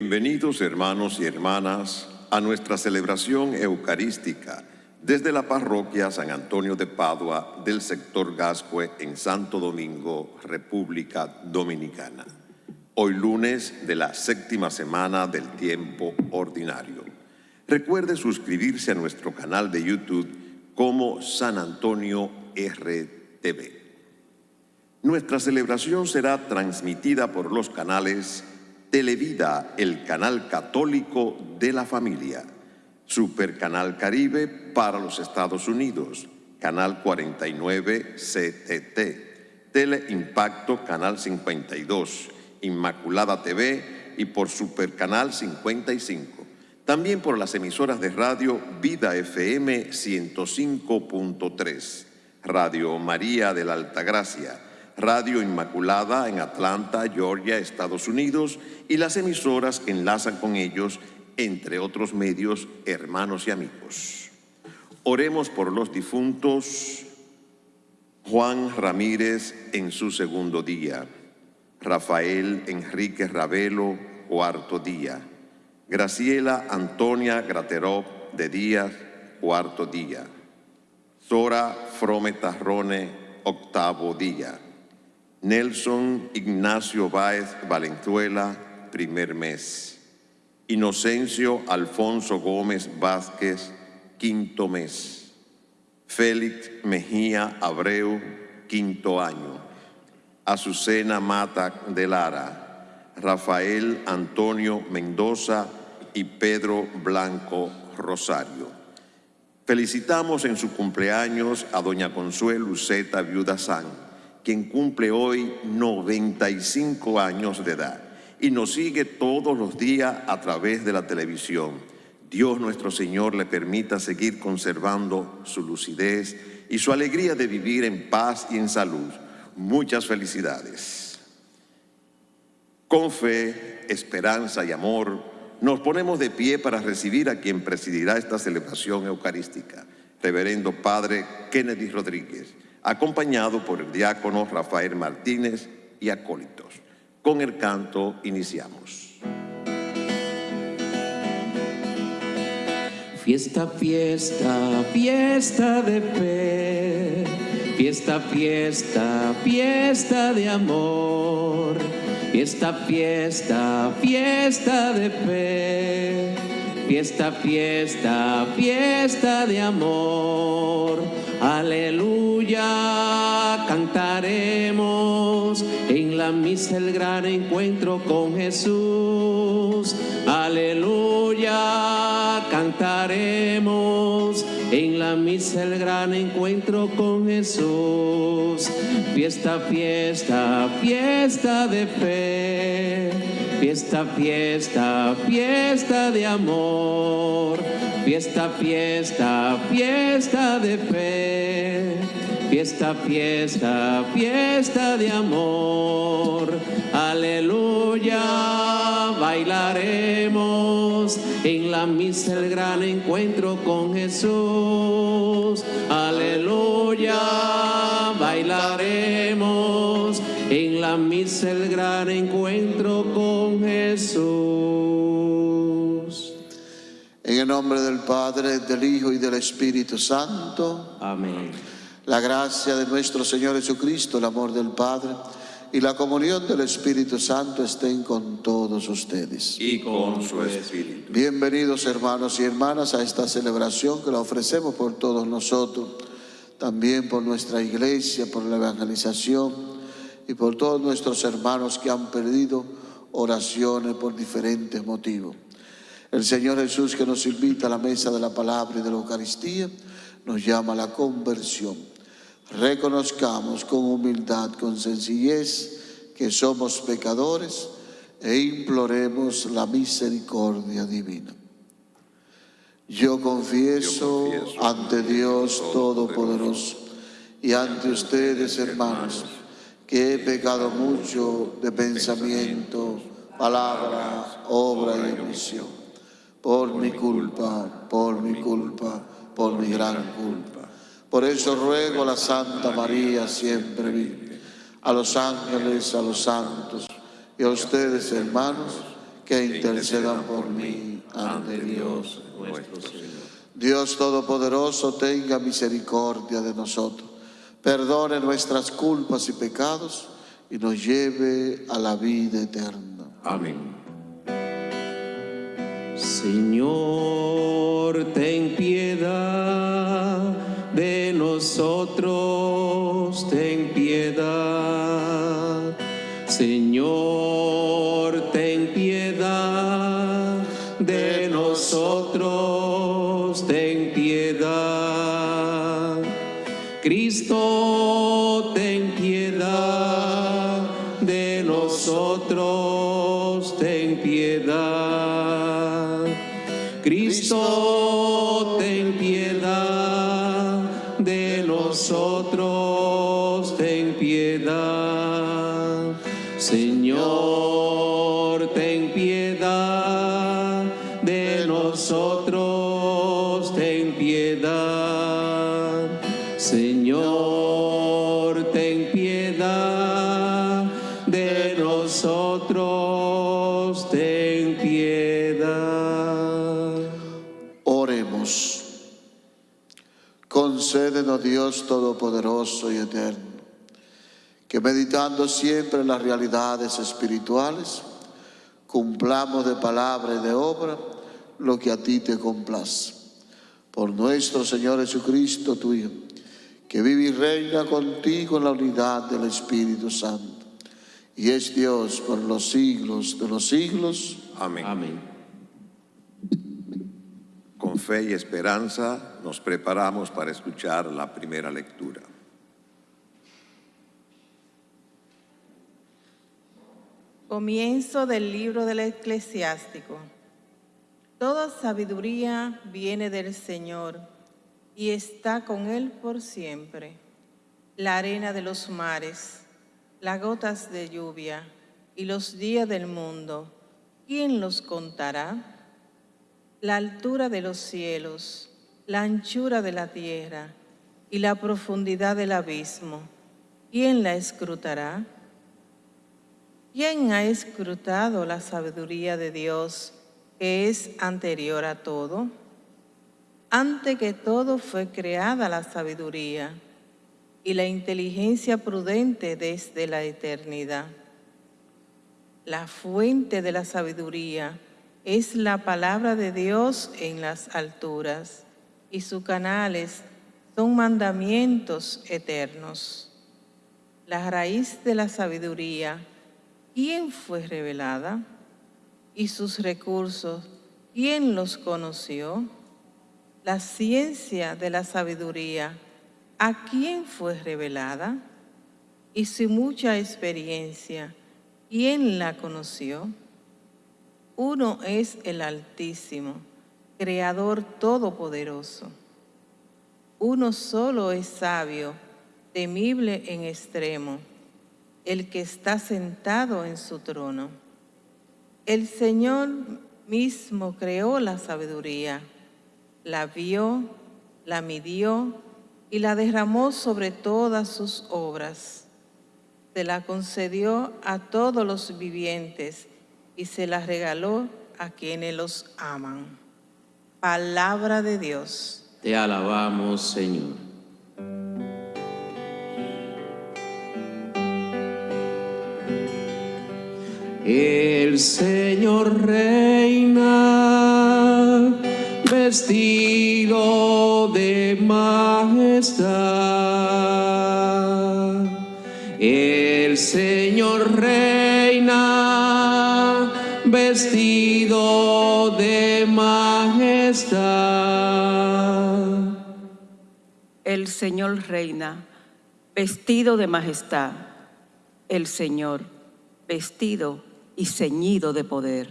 Bienvenidos hermanos y hermanas a nuestra celebración eucarística desde la parroquia San Antonio de Padua del sector Gascue en Santo Domingo, República Dominicana. Hoy lunes de la séptima semana del tiempo ordinario. Recuerde suscribirse a nuestro canal de YouTube como San Antonio RTV. Nuestra celebración será transmitida por los canales Televida, el canal católico de la familia, Supercanal Caribe para los Estados Unidos, Canal 49 CTT, Teleimpacto Canal 52, Inmaculada TV y por Supercanal 55. También por las emisoras de radio Vida FM 105.3, Radio María de la Altagracia, Radio Inmaculada en Atlanta, Georgia, Estados Unidos y las emisoras que enlazan con ellos, entre otros medios, hermanos y amigos. Oremos por los difuntos. Juan Ramírez en su segundo día, Rafael Enrique Ravelo, cuarto día, Graciela Antonia Grateró de Díaz, cuarto día, Zora Frometarrone, octavo día, Nelson Ignacio Báez Valenzuela, primer mes. Inocencio Alfonso Gómez Vázquez, quinto mes. Félix Mejía Abreu, quinto año. Azucena Mata de Lara, Rafael Antonio Mendoza y Pedro Blanco Rosario. Felicitamos en su cumpleaños a doña Consuelo Luceta Viuda quien cumple hoy 95 años de edad y nos sigue todos los días a través de la televisión. Dios nuestro Señor le permita seguir conservando su lucidez y su alegría de vivir en paz y en salud. Muchas felicidades. Con fe, esperanza y amor, nos ponemos de pie para recibir a quien presidirá esta celebración eucarística, Reverendo Padre Kennedy Rodríguez, acompañado por el diácono Rafael Martínez y acólitos. Con el canto iniciamos. Fiesta, fiesta, fiesta de fe, fiesta, fiesta, fiesta de amor, fiesta, fiesta, fiesta de fe, fiesta, fiesta, fiesta de amor, aleluya, cantaremos en la misa el gran encuentro con Jesús, aleluya, cantaremos la misa el gran encuentro con Jesús. Fiesta, fiesta, fiesta de fe. Fiesta, fiesta, fiesta de amor. Fiesta, fiesta, fiesta de fe. Fiesta, fiesta, fiesta de amor. Aleluya, bailaremos en la misa el gran encuentro con Jesús. Aleluya, bailaremos en la misa el gran encuentro con Jesús. En el nombre del Padre, del Hijo y del Espíritu Santo. Amén. La gracia de nuestro Señor Jesucristo, el amor del Padre y la comunión del Espíritu Santo estén con todos ustedes. Y con su espíritu. Bienvenidos hermanos y hermanas a esta celebración que la ofrecemos por todos nosotros, también por nuestra iglesia, por la evangelización y por todos nuestros hermanos que han perdido oraciones por diferentes motivos. El Señor Jesús que nos invita a la mesa de la palabra y de la Eucaristía nos llama a la conversión. Reconozcamos con humildad, con sencillez que somos pecadores e imploremos la misericordia divina. Yo confieso, Yo confieso ante Dios Todopoderoso y ante ustedes, hermanos, que he pecado mucho de pensamiento, palabra, obra y omisión. Por mi culpa, por mi culpa, por mi gran culpa. Por eso ruego a la Santa María siempre vive, a los ángeles, a los santos y a ustedes, hermanos, que intercedan por mí ante Dios. nuestro Señor. Dios Todopoderoso, tenga misericordia de nosotros, perdone nuestras culpas y pecados y nos lleve a la vida eterna. Amén. Señor, ten nosotros, ten piedad. Señor, ten piedad de nosotros, ten piedad. Cristo, ten piedad de nosotros, ten piedad. Cristo, ten piedad nosotros, Dios Todopoderoso y Eterno, que meditando siempre en las realidades espirituales, cumplamos de palabra y de obra lo que a ti te complace. Por nuestro Señor Jesucristo, tu Hijo, que vive y reina contigo en la unidad del Espíritu Santo, y es Dios por los siglos de los siglos. Amén. Amén. Con fe y esperanza nos preparamos para escuchar la primera lectura. Comienzo del libro del eclesiástico. Toda sabiduría viene del Señor y está con Él por siempre. La arena de los mares, las gotas de lluvia y los días del mundo, ¿quién los contará? La altura de los cielos, la anchura de la tierra y la profundidad del abismo, ¿quién la escrutará? ¿Quién ha escrutado la sabiduría de Dios que es anterior a todo? Antes que todo fue creada la sabiduría y la inteligencia prudente desde la eternidad. La fuente de la sabiduría es la palabra de Dios en las alturas y sus canales son mandamientos eternos. La raíz de la sabiduría ¿quién fue revelada? Y sus recursos, ¿quién los conoció? La ciencia de la sabiduría, ¿a quién fue revelada? Y su mucha experiencia, ¿quién la conoció? Uno es el Altísimo, Creador Todopoderoso. Uno solo es sabio, temible en extremo el que está sentado en su trono. El Señor mismo creó la sabiduría, la vio, la midió y la derramó sobre todas sus obras. Se la concedió a todos los vivientes y se la regaló a quienes los aman. Palabra de Dios. Te alabamos, Señor. El Señor reina, vestido de majestad. El Señor reina, vestido El Señor reina, vestido de majestad. El Señor, vestido y ceñido de poder.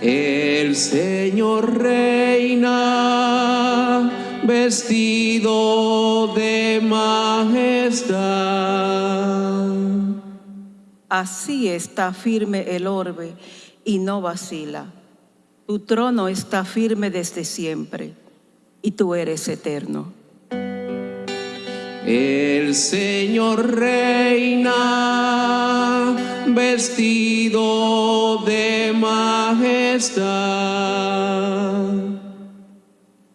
El Señor reina, vestido de majestad. Así está firme el orbe y no vacila. Tu trono está firme desde siempre y tú eres eterno. El Señor reina, vestido de majestad.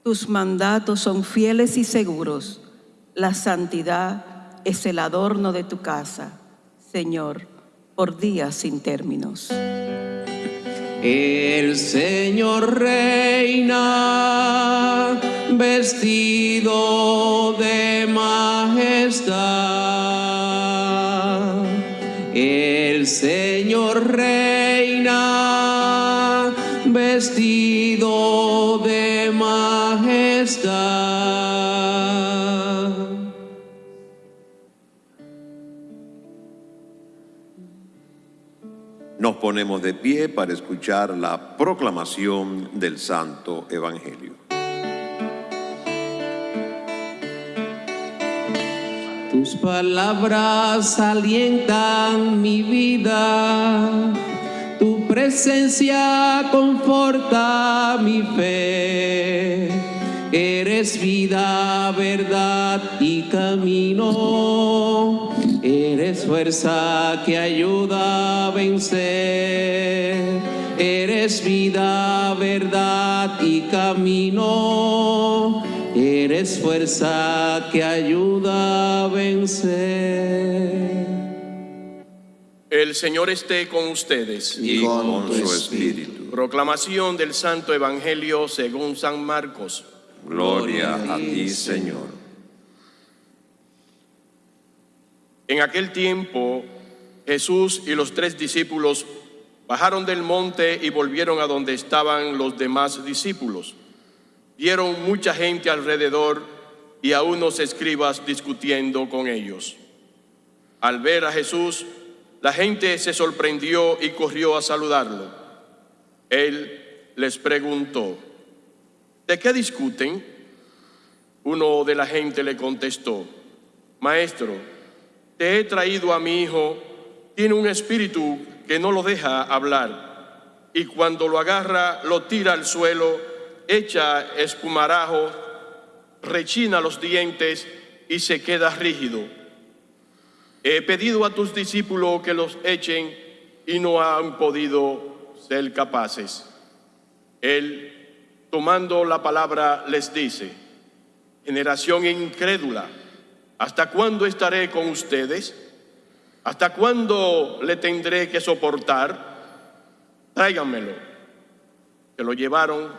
Tus mandatos son fieles y seguros. La santidad es el adorno de tu casa, Señor, por días sin términos. El Señor reina vestido de majestad. El Señor reina vestido de majestad. Ponemos de pie para escuchar la proclamación del Santo Evangelio. Tus palabras alientan mi vida, tu presencia conforta mi fe. Eres vida, verdad y camino. Eres fuerza que ayuda a vencer. Eres vida, verdad y camino. Eres fuerza que ayuda a vencer. El Señor esté con ustedes. Y con su espíritu. Proclamación del Santo Evangelio según San Marcos. Gloria a ti, Señor. En aquel tiempo, Jesús y los tres discípulos bajaron del monte y volvieron a donde estaban los demás discípulos. Vieron mucha gente alrededor y a unos escribas discutiendo con ellos. Al ver a Jesús, la gente se sorprendió y corrió a saludarlo. Él les preguntó, ¿de qué discuten? Uno de la gente le contestó, Maestro, te he traído a mi hijo, tiene un espíritu que no lo deja hablar, y cuando lo agarra lo tira al suelo, echa espumarajo, rechina los dientes y se queda rígido. He pedido a tus discípulos que los echen y no han podido ser capaces. Él, tomando la palabra, les dice, generación incrédula, ¿hasta cuándo estaré con ustedes? ¿Hasta cuándo le tendré que soportar? Tráiganmelo. Se lo llevaron.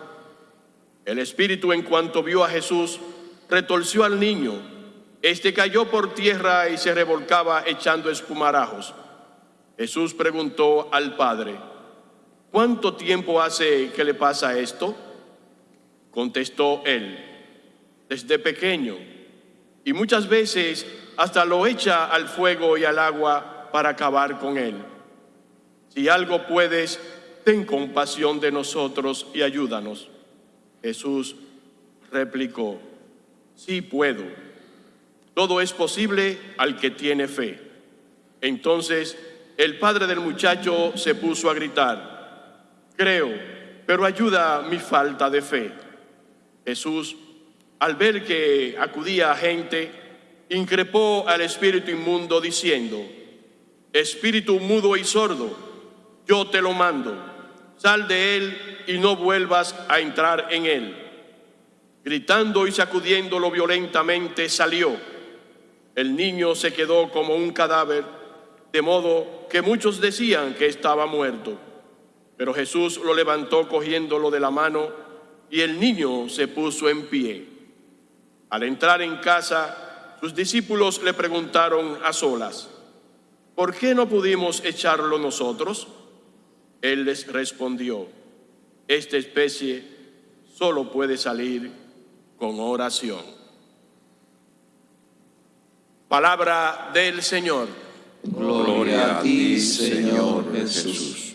El espíritu en cuanto vio a Jesús, retorció al niño. Este cayó por tierra y se revolcaba echando espumarajos. Jesús preguntó al padre, ¿cuánto tiempo hace que le pasa esto? Contestó él, desde pequeño, y muchas veces hasta lo echa al fuego y al agua para acabar con él. Si algo puedes, ten compasión de nosotros y ayúdanos. Jesús replicó, sí puedo. Todo es posible al que tiene fe. Entonces el padre del muchacho se puso a gritar, creo, pero ayuda mi falta de fe. Jesús, al ver que acudía gente, increpó al espíritu inmundo diciendo, Espíritu mudo y sordo, yo te lo mando, sal de él y no vuelvas a entrar en él. Gritando y sacudiéndolo violentamente salió. El niño se quedó como un cadáver, de modo que muchos decían que estaba muerto. Pero Jesús lo levantó cogiéndolo de la mano y el niño se puso en pie. Al entrar en casa, sus discípulos le preguntaron a solas, ¿por qué no pudimos echarlo nosotros? Él les respondió, esta especie solo puede salir con oración. Palabra del Señor. Gloria a ti, Señor Jesús.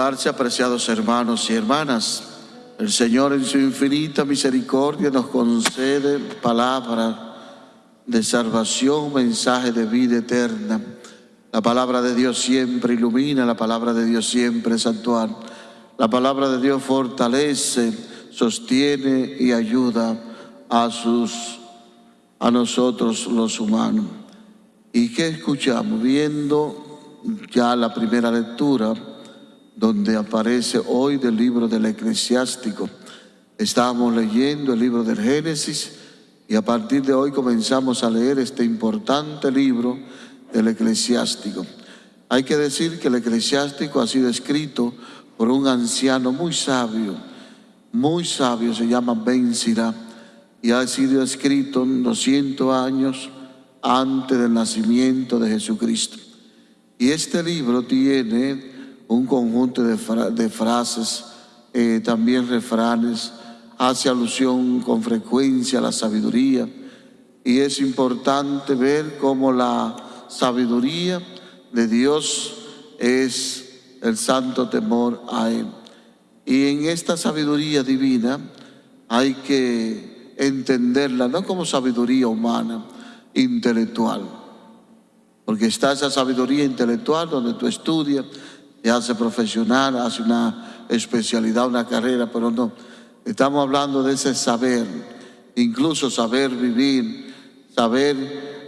Apreciados hermanos y hermanas. El Señor en su infinita misericordia nos concede palabra de salvación, mensaje de vida eterna. La palabra de Dios siempre ilumina, la palabra de Dios siempre es actual. La palabra de Dios fortalece, sostiene y ayuda a sus a nosotros los humanos. ¿Y qué escuchamos? Viendo ya la primera lectura, donde aparece hoy del libro del eclesiástico. Estábamos leyendo el libro del Génesis y a partir de hoy comenzamos a leer este importante libro del eclesiástico. Hay que decir que el eclesiástico ha sido escrito por un anciano muy sabio, muy sabio, se llama Ben Sirá, y ha sido escrito 200 años antes del nacimiento de Jesucristo. Y este libro tiene un conjunto de, frases, eh, también refranes, hace alusión con frecuencia a la sabiduría. Y es importante ver cómo la sabiduría de Dios es el santo temor a Él. Y en esta sabiduría divina hay que entenderla no como sabiduría humana, intelectual, porque está esa sabiduría intelectual donde tú estudias, te hace profesional, hace una especialidad, una carrera, pero no, estamos hablando de ese saber, incluso saber vivir, saber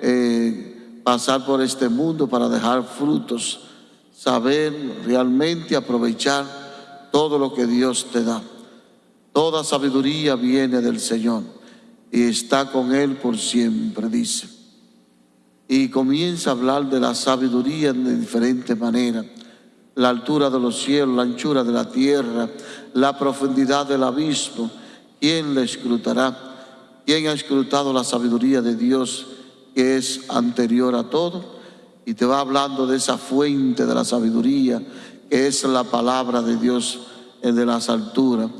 eh, pasar por este mundo para dejar frutos saber realmente aprovechar todo lo que Dios te da. Toda sabiduría viene del Señor y está con Él por siempre, dice. Y comienza a hablar de la sabiduría de diferentes maneras. La altura de los cielos, la anchura de la tierra, la profundidad del abismo. ¿Quién le escrutará? ¿Quién ha escrutado la sabiduría de Dios que es anterior a todo? y te va hablando de esa fuente de la sabiduría que es la palabra de Dios de las alturas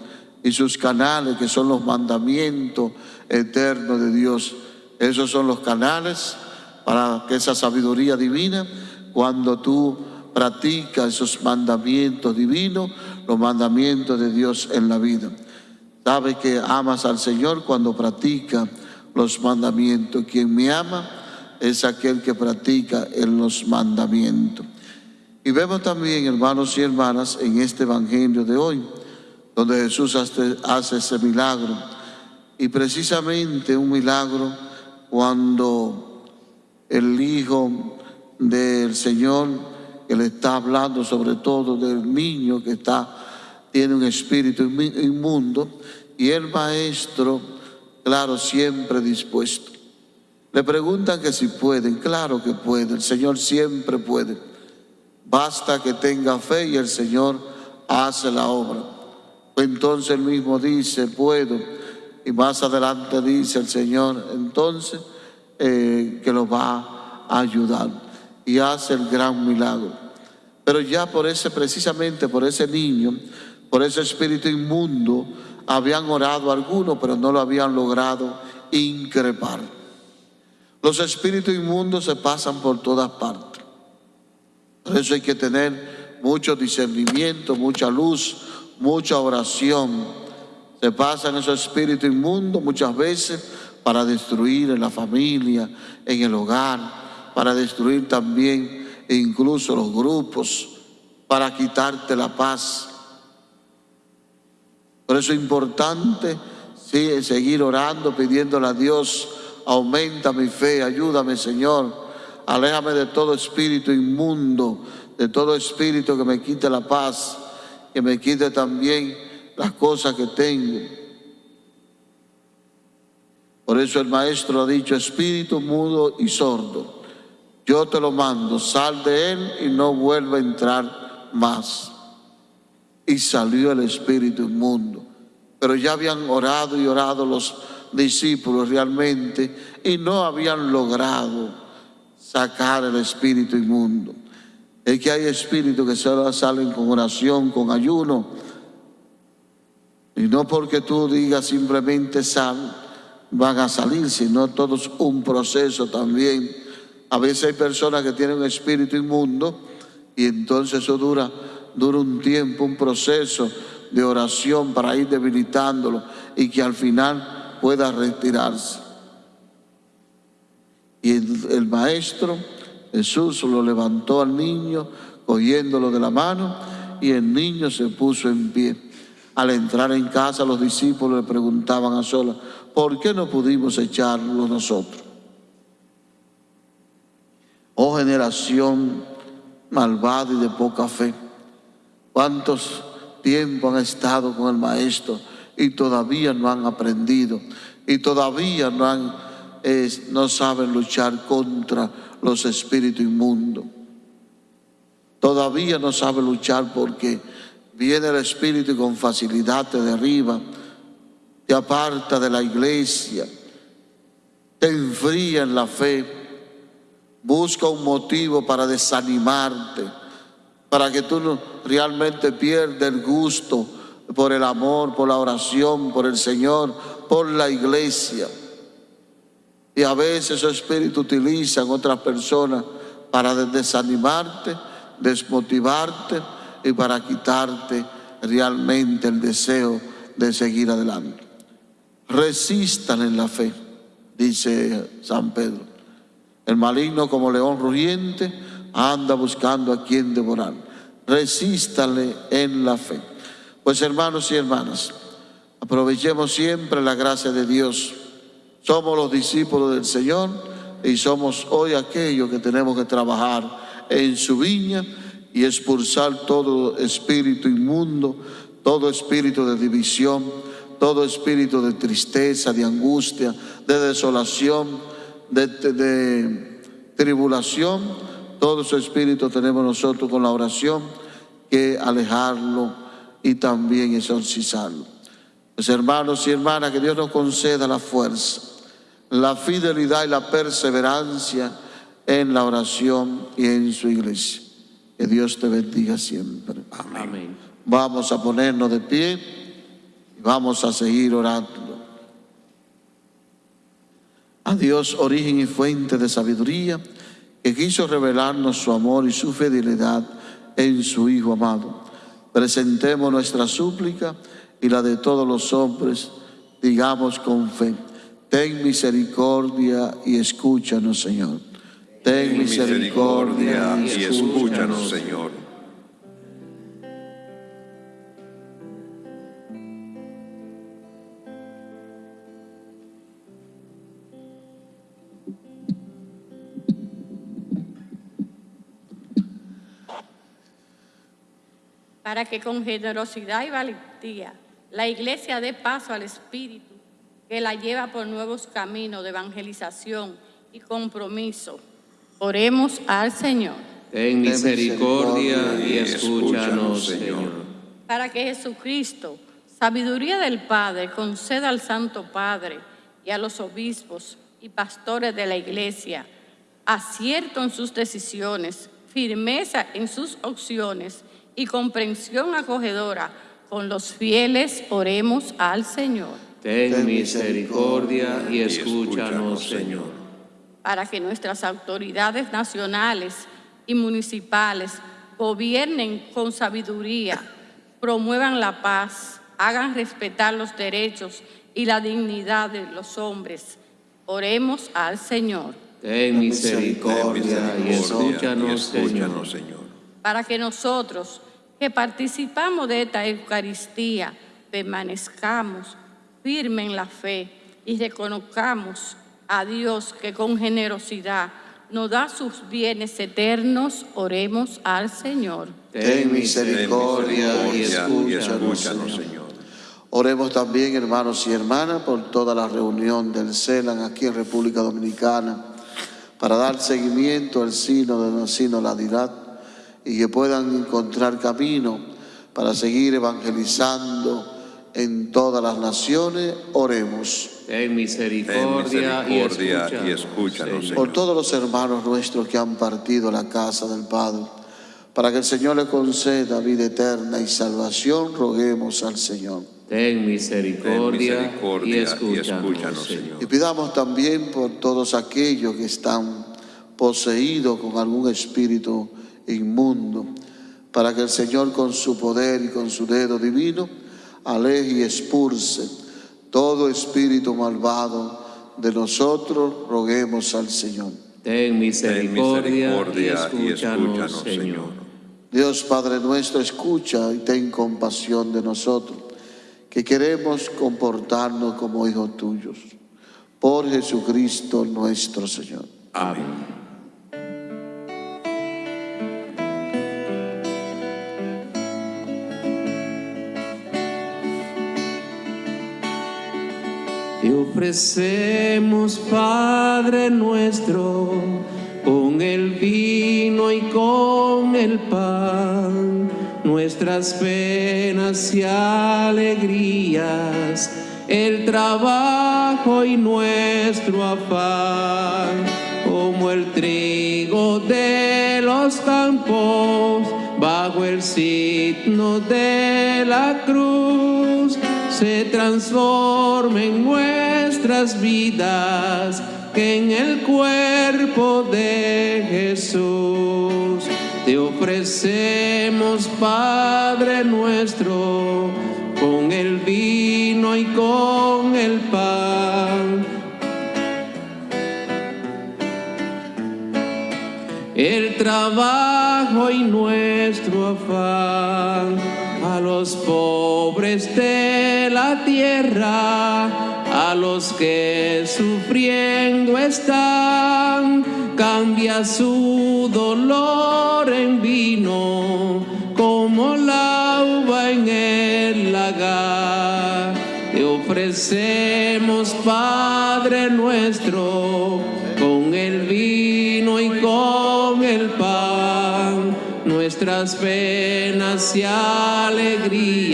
y sus canales que son los mandamientos eternos de Dios. Esos son los canales para que esa sabiduría divina, cuando tú practicas esos mandamientos divinos, los mandamientos de Dios en la vida. Sabe que amas al Señor cuando practica los mandamientos. Quien me ama, es aquel que practica en los mandamientos. Y vemos también, hermanos y hermanas, en este Evangelio de hoy, donde Jesús hace, ese milagro. Y precisamente un milagro cuando el Hijo del Señor, que le está hablando sobre todo del niño que está, tiene un espíritu inmundo, y el maestro, claro, siempre dispuesto. Le preguntan que si pueden, claro que puede, el Señor siempre puede. Basta que tenga fe y el Señor hace la obra. Entonces él mismo dice, puedo. Y más adelante dice el Señor, entonces, eh, que lo va a ayudar. Y hace el gran milagro. Pero ya por ese, precisamente por ese niño, por ese espíritu inmundo, habían orado algunos, pero no lo habían logrado increpar. Los espíritus inmundos se pasan por todas partes. Por eso hay que tener mucho discernimiento, mucha luz, mucha oración. Se pasan esos espíritus inmundos muchas veces para destruir en la familia, en el hogar, para destruir también incluso los grupos, para quitarte la paz. Por eso es importante seguir orando, pidiéndole a Dios aumenta mi fe, ayúdame Señor, aléjame de todo espíritu inmundo, de todo espíritu que me quite la paz, que me quite también las cosas que tengo. Por eso el maestro ha dicho, espíritu mudo y sordo, yo te lo mando, sal de él y no vuelva a entrar más. Y salió el espíritu inmundo. Pero ya habían orado y orado los discípulos realmente y no habían logrado sacar el espíritu inmundo. Es que hay espíritus que solo salen con oración, con ayuno. Y no porque tú digas simplemente sal, van a salir, sino todo es un proceso también. A veces hay personas que tienen un espíritu inmundo y entonces eso dura, dura un tiempo, un proceso de oración para ir debilitándolo y que al final pueda retirarse. Y el, maestro Jesús lo levantó al niño, cogiéndolo de la mano, y el niño se puso en pie. Al entrar en casa los discípulos le preguntaban a solas, ¿por qué no pudimos echarlo nosotros? Oh generación malvada y de poca fe, ¿cuántos tiempo han estado con el Maestro y todavía no han aprendido y todavía no, no saben luchar contra los espíritus inmundos? Todavía no saben luchar porque viene el espíritu y con facilidad te derriba, te aparta de la iglesia, te enfría en la fe Busca un motivo para desanimarte, para que tú realmente pierdas el gusto por el amor, por la oración, por el Señor, por la iglesia. Y a veces su espíritu utilizan otras personas para desanimarte, desmotivarte y para quitarte realmente el deseo de seguir adelante. Resistan en la fe, dice San Pedro. El maligno como león rugiente anda buscando a quien devorar. Resístale en la fe. Pues hermanos y hermanas, aprovechemos siempre la gracia de Dios. Somos los discípulos del Señor y somos hoy aquellos que tenemos que trabajar en su viña y expulsar todo espíritu inmundo, todo espíritu de división, todo espíritu de tristeza, de angustia, de desolación de, tribulación, todo su espíritu tenemos nosotros con la oración que alejarlo y también exorcizarlo. Pues hermanos y hermanas, que Dios nos conceda la fuerza, la fidelidad y la perseverancia en la oración y en su iglesia. Que Dios te bendiga siempre. Amén. Vamos a ponernos de pie y vamos a seguir orando. A Dios, origen y fuente de sabiduría, que quiso revelarnos su amor y su fidelidad en su Hijo amado. Presentemos nuestra súplica y la de todos los hombres, digamos con fe, ten misericordia y escúchanos, Señor. Ten misericordia y escúchanos, Señor. Para que con generosidad y valentía la iglesia dé paso al Espíritu que la lleva por nuevos caminos de evangelización y compromiso. Oremos al Señor. Ten misericordia y escúchanos, Señor. Para que Jesucristo, sabiduría del Padre, conceda al Santo Padre y a los obispos y pastores de la iglesia acierto en sus decisiones, firmeza en sus opciones y comprensión acogedora con los fieles, oremos al Señor. Ten misericordia y escúchanos, Señor. Para que nuestras autoridades nacionales y municipales gobiernen con sabiduría, promuevan la paz, hagan respetar los derechos y la dignidad de los hombres. Oremos al Señor. Ten misericordia y escúchanos, Señor para que nosotros que participamos de esta Eucaristía permanezcamos firmes en la fe y reconozcamos a Dios que con generosidad nos da sus bienes eternos, oremos al Señor. Ten misericordia y escúchanos, Señor. Oremos también, hermanos y hermanas, por toda la reunión del CELAN aquí en República Dominicana, para dar seguimiento al sino de la sinodalidad y que puedan encontrar camino para seguir evangelizando en todas las naciones, oremos. Ten misericordia, y, escúchanos, Por todos los hermanos nuestros que han partido a la casa del Padre, para que el Señor le conceda vida eterna y salvación, roguemos al Señor. Ten misericordia, y, escúchanos, Señor. Y pidamos también por todos aquellos que están poseídos con algún espíritu inmundo, para que el Señor con su poder y con su dedo divino aleje y expulse todo espíritu malvado de nosotros, roguemos al Señor. Ten misericordia, y, escúchanos, Señor. Dios Padre nuestro, escucha y ten compasión de nosotros, que queremos comportarnos como hijos tuyos. Por Jesucristo nuestro Señor. Amén. Ofrecemos, Padre nuestro, con el vino y con el pan, nuestras penas y alegrías, el trabajo y nuestro afán, como el trigo de los campos, bajo el signo de la cruz se transforme en nuestras vidas, que en el cuerpo de Jesús te ofrecemos, Padre nuestro, con el vino y con el pan. El trabajo y nuestro afán los pobres de la tierra, a los que sufriendo están, cambia su dolor en vino, como la uva en el lagar. Te ofrecemos, Padre nuestro, nuestras penas y alegrías,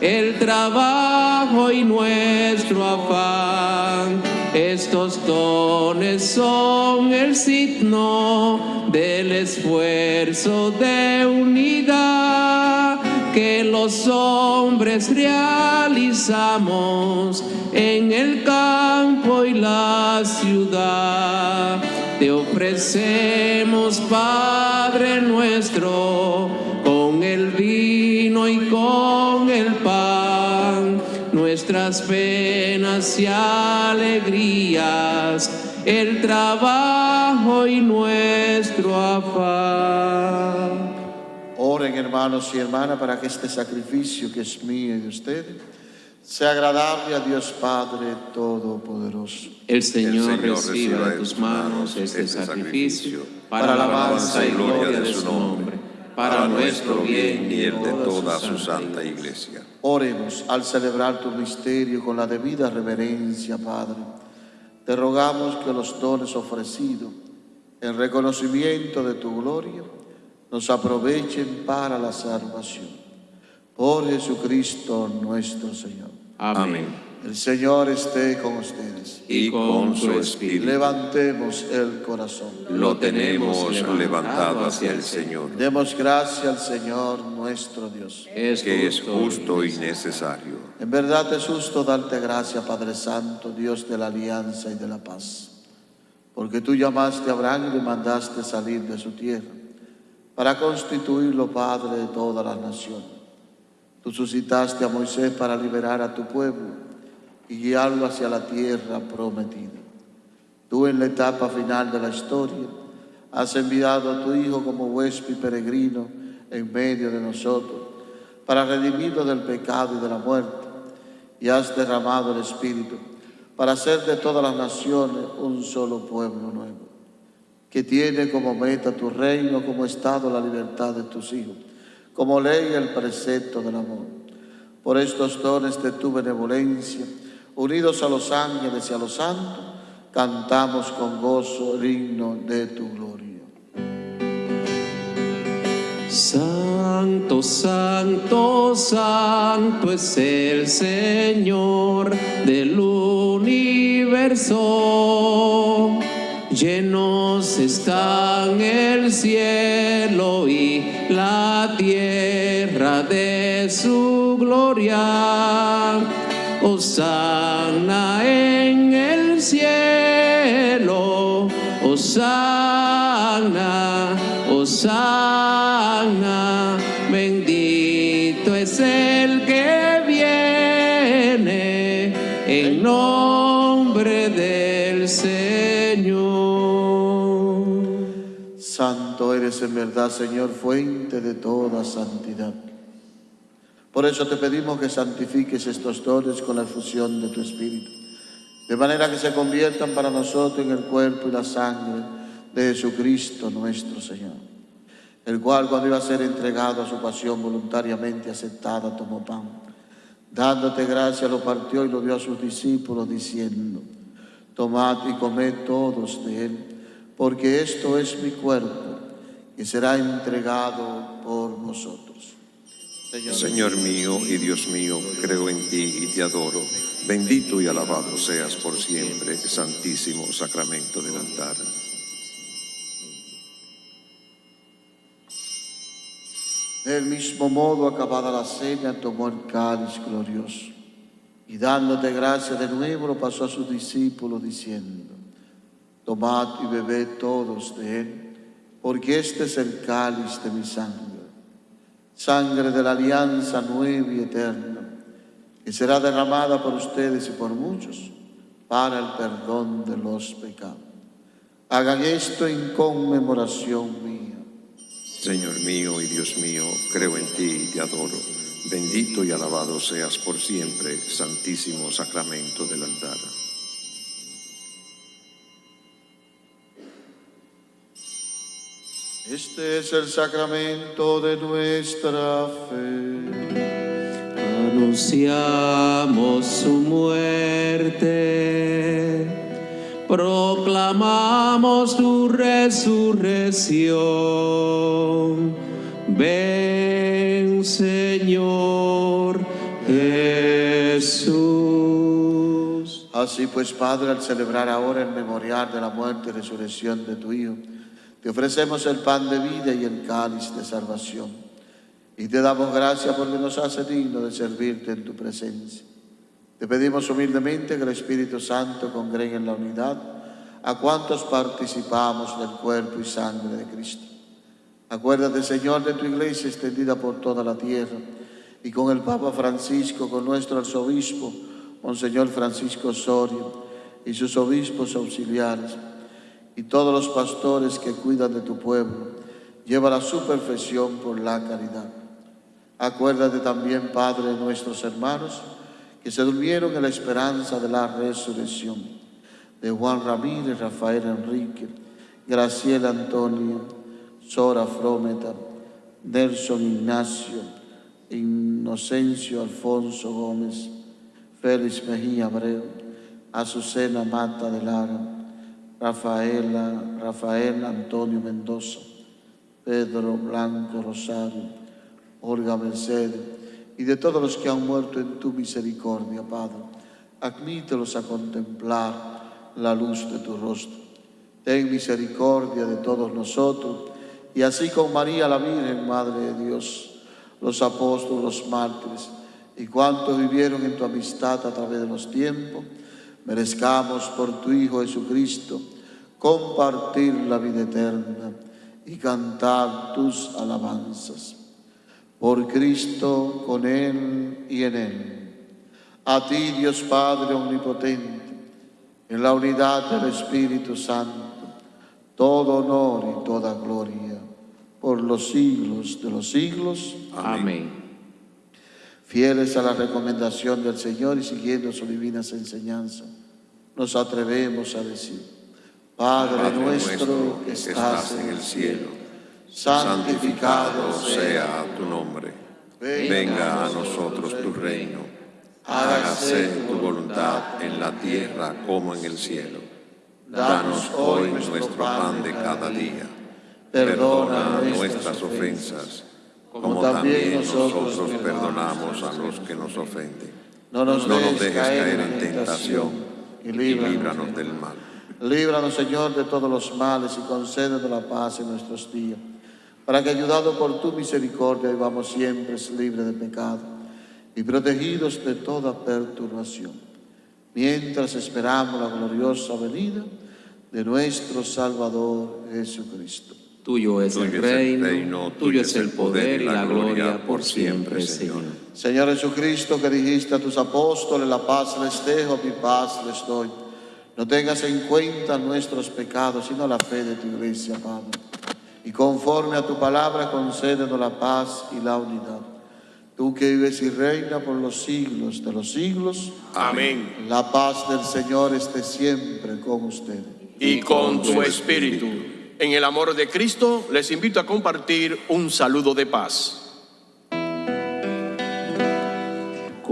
el trabajo y nuestro afán. Estos dones son el signo del esfuerzo de unidad que los hombres realizamos en el campo y la ciudad. Te ofrecemos, Padre nuestro, con el vino y con el pan, nuestras penas y alegrías, el trabajo y nuestro afán. Oren hermanos y hermanas para que este sacrificio que es mío y de ustedes sea agradable a Dios Padre Todopoderoso. El Señor, Señor reciba reciba de tus manos este sacrificio para la alabanza y gloria de su nombre, para nuestro bien y el de toda su santa iglesia. Oremos al celebrar tu misterio con la debida reverencia, Padre. Te rogamos que los dones ofrecidos en reconocimiento de tu gloria nos aprovechen para la salvación. Por Jesucristo nuestro Señor. Amén. El Señor esté con ustedes. Y con su espíritu Levantemos el corazón. Lo tenemos levantado hacia el Señor, Demos gracias al Señor nuestro Dios. Es que es justo y necesario. En verdad es justo darte gracias, Padre Santo, Dios de la alianza y de la paz. Porque tú llamaste a Abraham y le mandaste salir de su tierra para constituirlo Padre de todas las naciones. Tú suscitaste a Moisés para liberar a tu pueblo y guiarlo hacia la tierra prometida. Tú en la etapa final de la historia has enviado a tu Hijo como huésped peregrino en medio de nosotros para redimirnos del pecado y de la muerte y has derramado el Espíritu para hacer de todas las naciones un solo pueblo nuevo, que tiene como meta tu reino, como estado la libertad de tus hijos, como ley el precepto del amor. Por estos dones de tu benevolencia, unidos a los ángeles y a los santos, cantamos con gozo el himno de tu gloria. Santo, santo, santo es el Señor del universo. Llenos están el cielo y la tierra su gloria. Osana en el cielo, Osana, Osana, bendito es el que viene en nombre del Señor. Santo Santo eres en verdad, Señor, fuente de toda santidad. Por eso te pedimos que santifiques estos dones con la efusión de tu Espíritu, de manera que se conviertan para nosotros en el cuerpo y la sangre de Jesucristo nuestro Señor, el cual cuando iba a ser entregado a su pasión voluntariamente aceptada, tomó pan. Dándote gracia, lo partió y lo dio a sus discípulos, diciendo, tomad y comed todos de él porque esto es mi cuerpo que será entregado por vosotros. Señor, mío y Dios mío, creo en ti y te adoro. Bendito y alabado seas por siempre, santísimo sacramento del altar. Del mismo modo, acabada la cena, tomó el cáliz glorioso y dándote gracia de nuevo, lo pasó a sus discípulos diciendo, Tomad y bebed todos de él, porque este es el cáliz de mi sangre, sangre de la alianza nueva y eterna, que será derramada por ustedes y por muchos para el perdón de los pecados. Hagan esto en conmemoración mía. Señor mío y Dios mío, creo en ti y te adoro. Bendito y alabado seas por siempre, santísimo sacramento del altar. Este es el sacramento de nuestra fe. Anunciamos su muerte, proclamamos su resurrección. Ven, Señor Jesús. Así pues, Padre, al celebrar ahora el memorial de la muerte y resurrección de tu Hijo, te ofrecemos el pan de vida y el cáliz de salvación. Y te damos gracias porque nos hace digno de servirte en tu presencia. Te pedimos humildemente que el Espíritu Santo congregue en la unidad a cuantos participamos del cuerpo y sangre de Cristo. Acuérdate, Señor, de tu iglesia extendida por toda la tierra y con el Papa Francisco, con nuestro arzobispo, Monseñor Francisco Sorio y sus obispos auxiliares y todos los pastores que cuidan de tu pueblo, lleva a su perfección por la caridad. Acuérdate también, Padre, de nuestros hermanos que se durmieron en la esperanza de la resurrección, de Juan Ramírez, Rafael Enrique, Graciela Antonio, Sora Frometa, Nelson Ignacio, Inocencio Alfonso Gómez, Félix Mejía Abreu, Azucena Mata de Lara, Rafaela, Rafael Antonio Mendoza, Pedro Blanco Rosario, Olga Mercedes, y de todos los que han muerto en tu misericordia, Padre. Admítelos a contemplar la luz de tu rostro. Ten misericordia de todos nosotros, y así con María la Virgen, Madre de Dios, los apóstoles, los mártires, y cuantos vivieron en tu amistad a través de los tiempos, merezcamos por tu Hijo Jesucristo compartir la vida eterna y cantar tus alabanzas. Por Cristo, con Él y en Él. A ti, Dios Padre Omnipotente, en la unidad del Espíritu Santo, todo honor y toda gloria por los siglos de los siglos. Amén. Fieles a la recomendación del Señor y siguiendo sus divinas enseñanzas, nos atrevemos a decir, Padre, nuestro que estás en el cielo, santificado sea tu nombre. Venga a nosotros tu reino. Hágase tu voluntad en la tierra como en el cielo. Danos hoy nuestro pan de cada día. Perdona nuestras ofensas, como también nosotros perdonamos a los que nos ofenden. No nos dejes caer en tentación y líbranos del mal. Líbranos, Señor, de todos los males y concédenos la paz en nuestros días, para que, ayudados por tu misericordia, vivamos siempre libres de pecado y protegidos de toda perturbación, mientras esperamos la gloriosa venida de nuestro Salvador Jesucristo. Tuyo es el reino, tuyo es el poder y la gloria por siempre, Señor. Señor Jesucristo, que dijiste a tus apóstoles, la paz les dejo, mi paz les doy. No tengas en cuenta nuestros pecados, sino la fe de tu iglesia, Padre. y conforme a tu palabra concédenos la paz y la unidad. Tú que vives y reinas por los siglos de los siglos. Amén. La paz del Señor esté siempre con ustedes. Y con tu espíritu. En el amor de Cristo les invito a compartir un saludo de paz.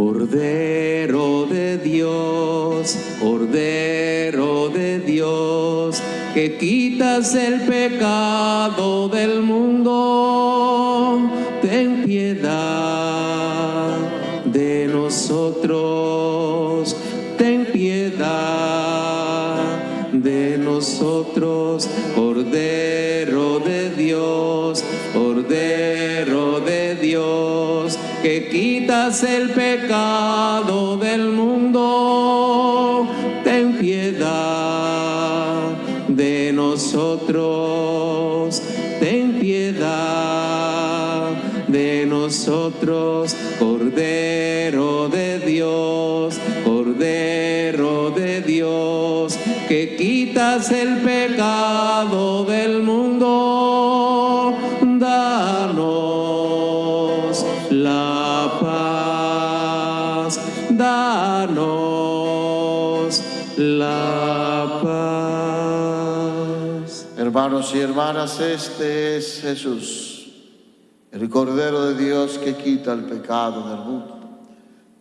Cordero de Dios, Cordero de Dios, que quitas el pecado del mundo, ten piedad de nosotros, ten piedad de nosotros, el pecado del mundo, ten piedad de nosotros, ten piedad de nosotros, Cordero de Dios, Cordero de Dios, que quitas el pecado del mundo, Hermanos y hermanas, este es Jesús, el Cordero de Dios que quita el pecado del mundo.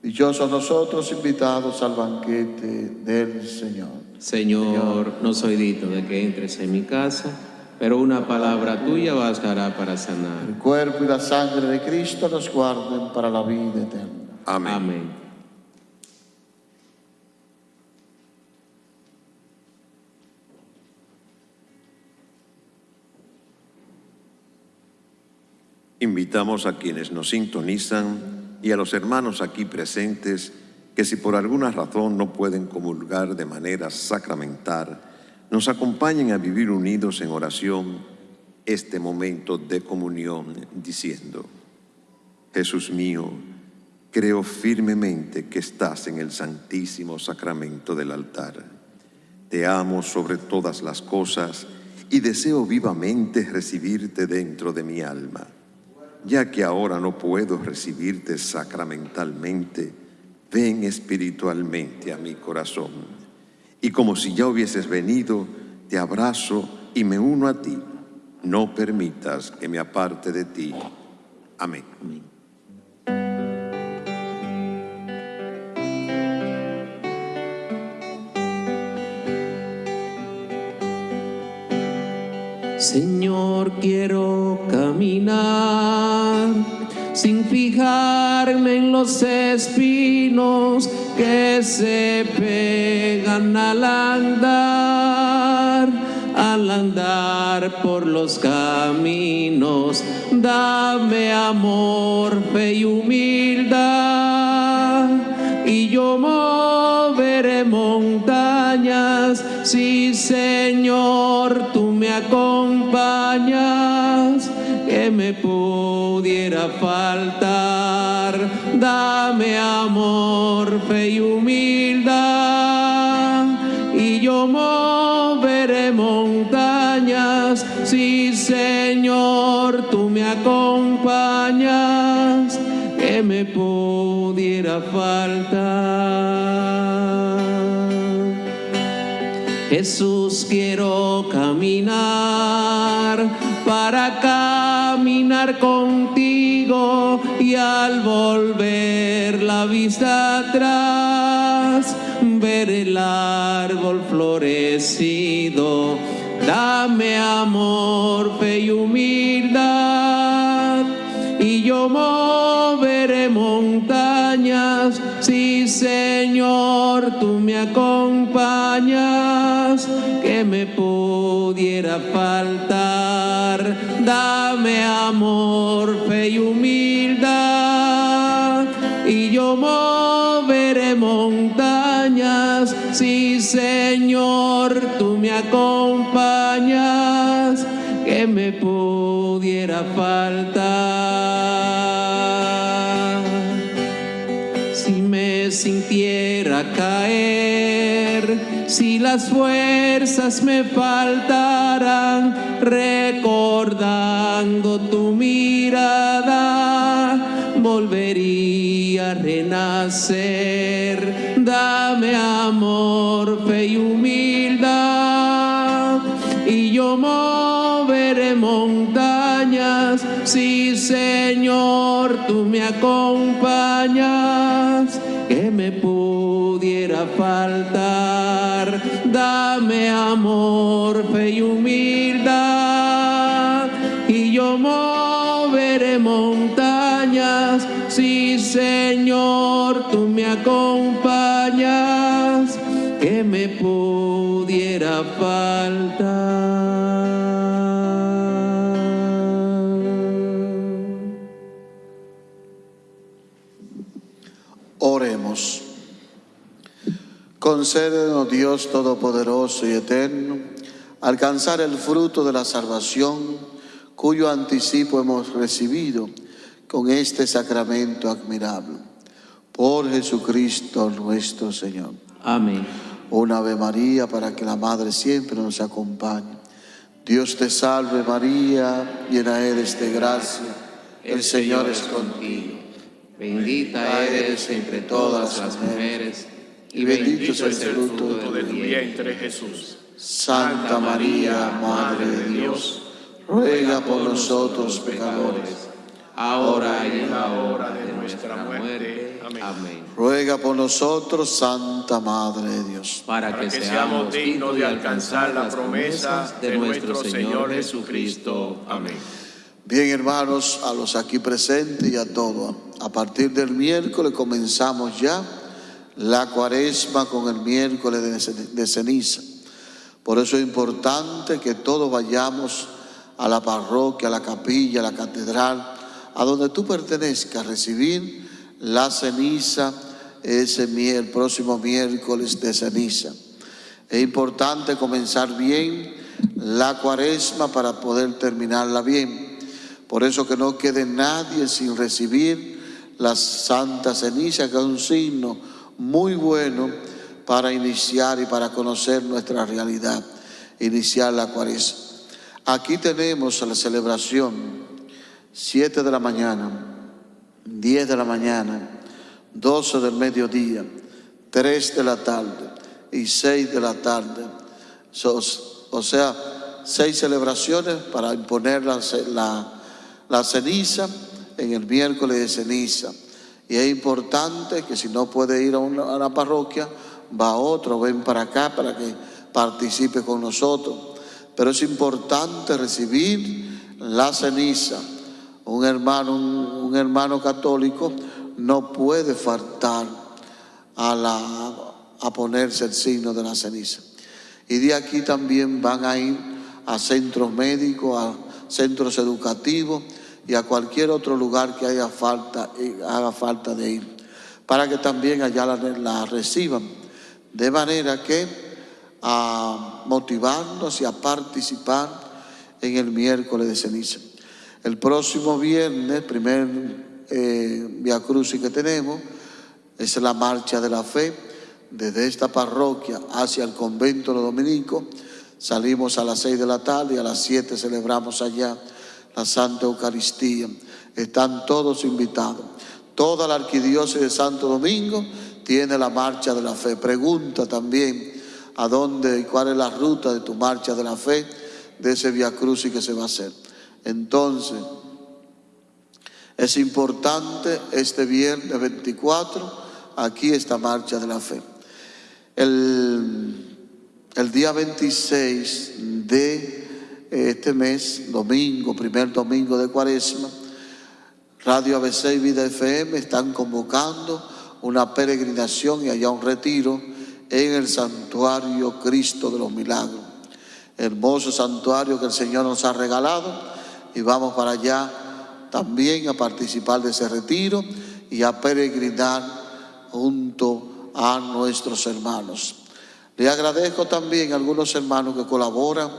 Dichosos nosotros invitados al banquete del Señor. Señor, no soy digno de que entres en mi casa, pero una palabra tuya bastará para sanar. El cuerpo y la sangre de Cristo nos guarden para la vida eterna. Amén. Amén. Invitamos a quienes nos sintonizan y a los hermanos aquí presentes que si por alguna razón no pueden comulgar de manera sacramental, nos acompañen a vivir unidos en oración este momento de comunión diciendo, Jesús mío, creo firmemente que estás en el santísimo sacramento del altar. Te amo sobre todas las cosas y deseo vivamente recibirte dentro de mi alma. Ya que ahora no puedo recibirte sacramentalmente, ven espiritualmente a mi corazón. Y como si ya hubieses venido, te abrazo y me uno a ti. No permitas que me aparte de ti. Amén. Señor, quiero caminar sin fijarme en los espinos que se pegan al andar, al andar por los caminos. Dame amor, fe y humildad, y yo moveré montañas. Sí, Señor, tú me acompañas, que me pudiera faltar. Dame amor, fe y humildad, y yo moveré montañas. Sí, Señor, tú me acompañas, que me pudiera faltar. Jesús, quiero caminar para caminar contigo y al volver la vista atrás, ver el árbol florecido. Dame amor, fe y humildad y yo moveré montañas. Sí, Señor, tú me acompañas, que me pudiera faltar. Dame amor, fe y humildad, y yo moveré montañas. Sí, Señor, tú me acompañas, que me pudiera faltar. Si me sintiera si las fuerzas me faltaran, recordando tu mirada, volvería a renacer. Dame amor, fe y humildad, y yo moveré montañas, si Señor tú me acompañas, que me pudiera faltar. Dame amor, fe y humildad, y yo moveré montañas, si Señor tú me acompañas, que me pudiera faltar. Concédenos, Dios Todopoderoso y Eterno, alcanzar el fruto de la salvación cuyo anticipo hemos recibido con este sacramento admirable. Por Jesucristo nuestro Señor. Amén. Un Ave María para que la Madre siempre nos acompañe. Dios te salve María, llena eres de gracia, el Señor es contigo. Bendita eres entre todas las mujeres, y bendito es el fruto de tu vientre, Jesús. Santa María, Madre de Dios, ruega por nosotros pecadores, ahora y en la hora de nuestra muerte. Amén. ruega por nosotros, Santa Madre de Dios. Para que seamos dignos de alcanzar las promesas de nuestro Señor Jesucristo. Amén. Bien, hermanos, a los aquí presentes y a todos, a partir del miércoles comenzamos ya la cuaresma con el miércoles de ce- de ceniza. Por eso es importante que todos vayamos a la parroquia, a la capilla, a la catedral, a donde tú pertenezcas, recibir la ceniza ese el próximo miércoles de ceniza. Es importante comenzar bien la cuaresma para poder terminarla bien. Por eso que no quede nadie sin recibir la santa ceniza, que es un signo muy bueno para iniciar y para conocer nuestra realidad, iniciar la cuaresma. Aquí tenemos la celebración, 7 de la mañana, 10 de la mañana, 12 del mediodía, 3 de la tarde y 6 de la tarde. O sea, seis celebraciones para imponer la- la ceniza en el miércoles de ceniza. Y es importante que si no puede ir a una, parroquia, va otro, ven para acá para que participe con nosotros. Pero es importante recibir la ceniza. Un hermano, un, hermano católico no puede faltar a ponerse el signo de la ceniza. Y de aquí también van a ir a centros médicos, a centros educativos y a cualquier otro lugar que haya falta, eh, haga falta de ir, para que también allá la, reciban. De manera que a motivarnos y a participar en el miércoles de ceniza. El próximo viernes, primer eh, Via Crucis que tenemos, es la marcha de la fe desde esta parroquia hacia el convento de los dominicos. Salimos a las seis de la tarde y a las siete celebramos allá la Santa Eucaristía. Están todos invitados. Toda la arquidiócesis de Santo Domingo tiene la marcha de la fe. Pregunta también a dónde y cuál es la ruta de tu marcha de la fe, de ese Via Crucis que se va a hacer. Entonces, es importante este viernes 24, aquí esta marcha de la fe. El, el día 26 de este mes, domingo, primer domingo de cuaresma, Radio ABC y Vida FM están convocando una peregrinación y allá un retiro en el santuario Cristo de los Milagros. Hermoso santuario que el Señor nos ha regalado y vamos para allá también a participar de ese retiro y a peregrinar junto a nuestros hermanos. Le agradezco también a algunos hermanos que colaboran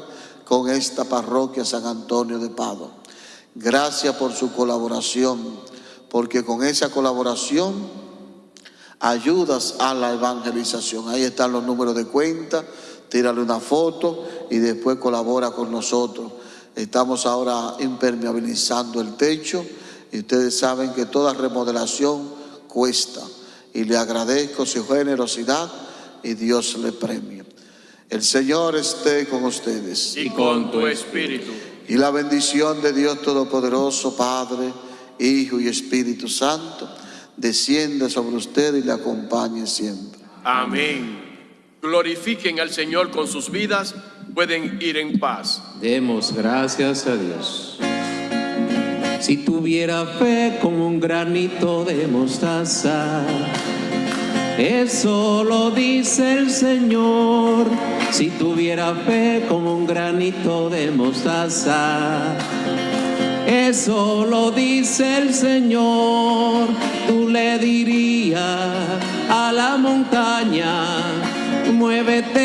con esta parroquia San Antonio de Padua. Gracias por su colaboración, porque con esa colaboración ayudas a la evangelización. Ahí están los números de cuenta, tírale una foto y después colabora con nosotros. Estamos ahora impermeabilizando el techo y ustedes saben que toda remodelación cuesta. Y le agradezco su generosidad y Dios le premia. El Señor esté con ustedes. Y con tu espíritu. Y la bendición de Dios Todopoderoso, Padre, Hijo y Espíritu Santo, descienda sobre usted y le acompañe siempre. Amén. Glorifiquen al Señor con sus vidas, pueden ir en paz. Demos gracias a Dios. Si tuviera fe como un granito de mostaza, eso lo dice el Señor. Si tuviera fe como un granito de mostaza, eso lo dice el Señor. Tú le dirías a la montaña, muévete.